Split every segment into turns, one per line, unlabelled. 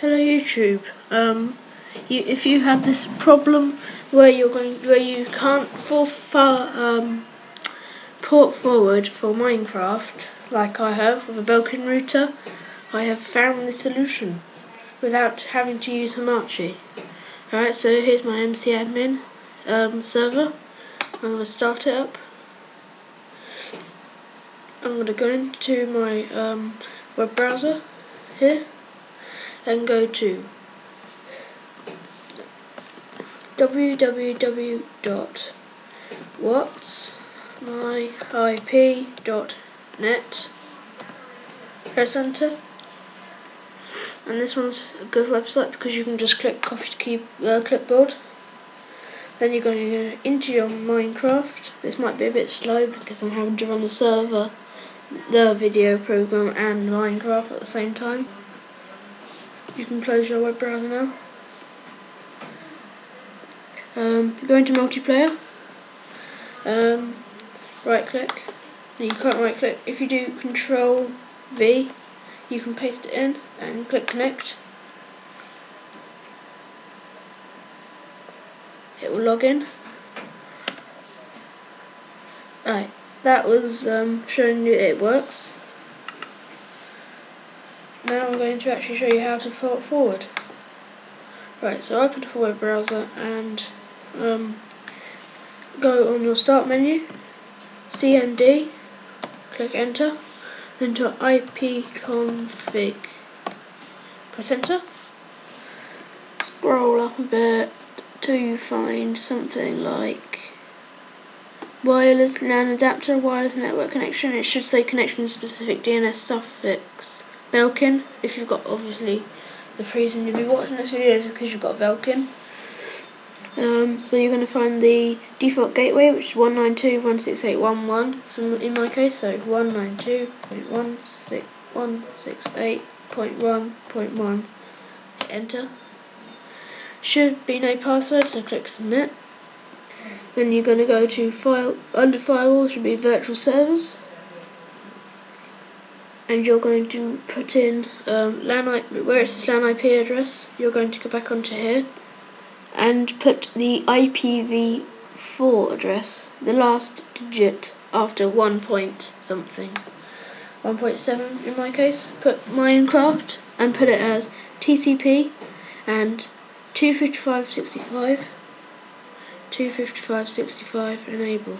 Hello YouTube. Um, you, if you had this problem where you're going, where you can't for far, um, port forward for Minecraft, like I have with a Belkin router, I have found the solution without having to use Hamachi. Alright, so here's my MC admin um, server. I'm going to start it up. I'm going to go into my um, web browser here and go to www.whatsmyip.net press enter. And this one's a good website because you can just click copy to keep, uh, clipboard. Then you're going to go into your Minecraft. This might be a bit slow because I'm having to run the server the video program and Minecraft at the same time you can close your web browser now. Um, go into multiplayer, um, right click, you can't right click, if you do control V you can paste it in and click connect. It will log in. Right, that was um, showing you it works. Now I'm going to actually show you how to forward. Right, so open the web browser and um, go on your start menu, CMD, click enter, then to ipconfig, press enter, scroll up a bit till you find something like wireless LAN adapter, wireless network connection, it should say connection specific DNS suffix Belkin, if you've got obviously the reason you'll be watching this video is because you've got Belkin. Um, so you're going to find the default gateway, which is 192.168.1.1 from in my case, so 192.168.1.1. Enter. Should be no password, so click submit. Then you're going to go to file under firewall should be virtual servers and you're going to put in um, LAN IP, where it says LAN IP address, you're going to go back onto here and put the IPv4 address, the last digit after 1 point something. 1.7 in my case, put Minecraft and put it as TCP and 255.65 255.65 enable.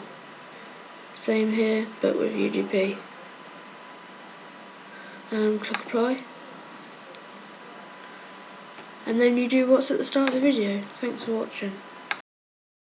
Same here but with UDP um, click apply and then you do what's at the start of the video. Thanks for watching.